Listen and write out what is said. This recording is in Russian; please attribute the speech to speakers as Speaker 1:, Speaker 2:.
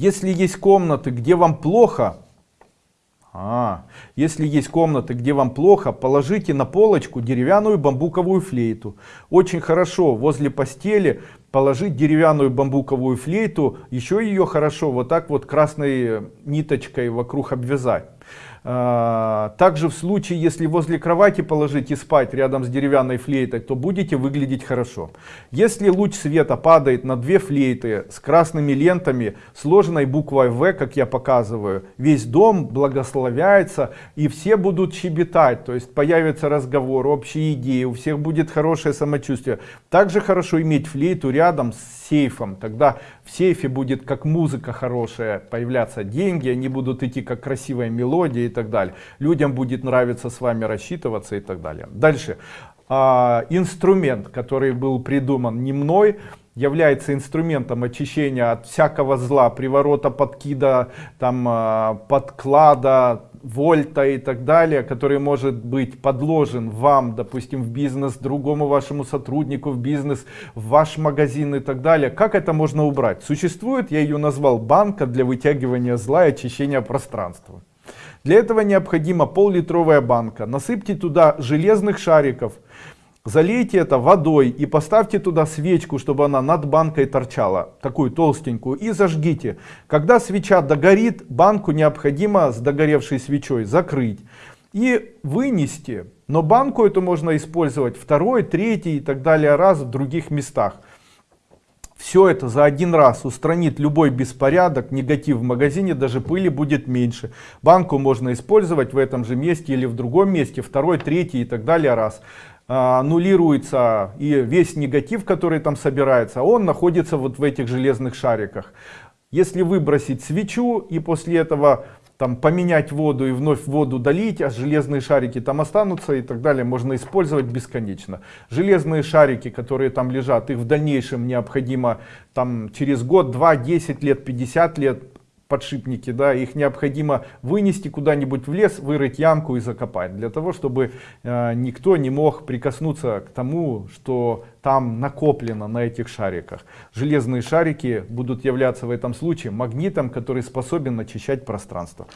Speaker 1: Если есть комнаты, где вам плохо, а, если есть комнаты, где вам плохо, положите на полочку деревянную бамбуковую флейту. Очень хорошо возле постели положить деревянную бамбуковую флейту, еще ее хорошо вот так вот красной ниточкой вокруг обвязать. А, также в случае, если возле кровати положить и спать рядом с деревянной флейтой, то будете выглядеть хорошо. Если луч света падает на две флейты с красными лентами, сложенной буквой В, как я показываю, весь дом благословляется и все будут щебетать, то есть появится разговор, общие идеи, у всех будет хорошее самочувствие. Также хорошо иметь флейту рядом с сейфом, тогда в сейфе будет как музыка хорошая появляться деньги, они будут идти как красивая мелодия и так далее. Людям будет нравиться с вами рассчитываться и так далее. Дальше. А, инструмент, который был придуман не мной, является инструментом очищения от всякого зла, приворота, подкида, там, а, подклада, вольта и так далее, который может быть подложен вам, допустим, в бизнес, другому вашему сотруднику в бизнес, в ваш магазин и так далее. Как это можно убрать? Существует, я ее назвал банка для вытягивания зла и очищения пространства. Для этого необходима пол-литровая банка. Насыпьте туда железных шариков, Залейте это водой и поставьте туда свечку, чтобы она над банкой торчала, такую толстенькую, и зажгите. Когда свеча догорит, банку необходимо с догоревшей свечой закрыть и вынести. Но банку эту можно использовать второй, третий и так далее раз в других местах. Все это за один раз устранит любой беспорядок, негатив в магазине, даже пыли будет меньше. Банку можно использовать в этом же месте или в другом месте, второй, третий и так далее раз. А, аннулируется и весь негатив, который там собирается, он находится вот в этих железных шариках. Если выбросить свечу и после этого там поменять воду и вновь воду долить, а железные шарики там останутся и так далее, можно использовать бесконечно. Железные шарики, которые там лежат, их в дальнейшем необходимо там через год, два, 10 лет, 50 лет подшипники, да, их необходимо вынести куда-нибудь в лес, вырыть ямку и закопать, для того, чтобы э, никто не мог прикоснуться к тому, что там накоплено на этих шариках. Железные шарики будут являться в этом случае магнитом, который способен очищать пространство.